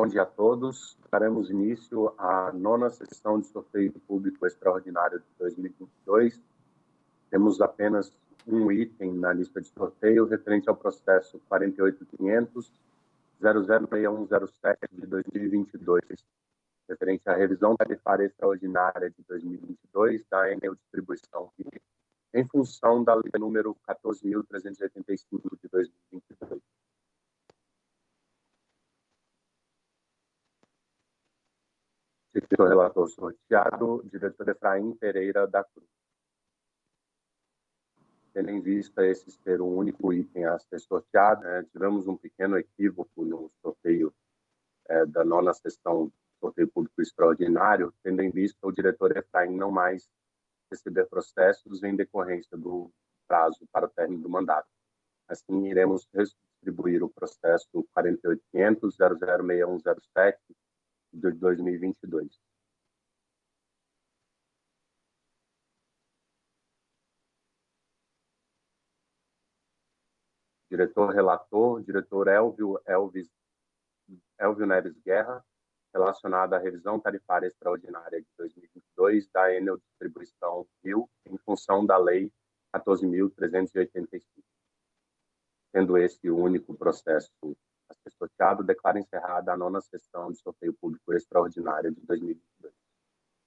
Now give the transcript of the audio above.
Bom dia a todos. Daremos início à nona sessão de sorteio público extraordinário de 2022. Temos apenas um item na lista de sorteio referente ao processo 48500 006107 de 2022, referente à revisão tarifária extraordinária de 2022 da Enel Distribuição em função da lei número 14.385 de 2022. Diretor relator sorteado, diretor Efraim Pereira da Cruz. Tendo em vista esse ser o único item a ser sorteado, né, tivemos um pequeno equívoco no sorteio é, da nona sessão sorteio público extraordinário, tendo em vista o diretor Efraim não mais receber processos em decorrência do prazo para o término do mandato. Assim, iremos distribuir o processo 48.500.006107 de 2022. Diretor relator, diretor Elvio, Elvis, Elvio Neves Guerra, relacionado à revisão tarifária extraordinária de 2022 da Enel Distribuição Rio, em função da Lei 14.385. Sendo esse o único processo a ser sorteado, declaro encerrada a nona sessão de sorteio público extraordinário de 2022.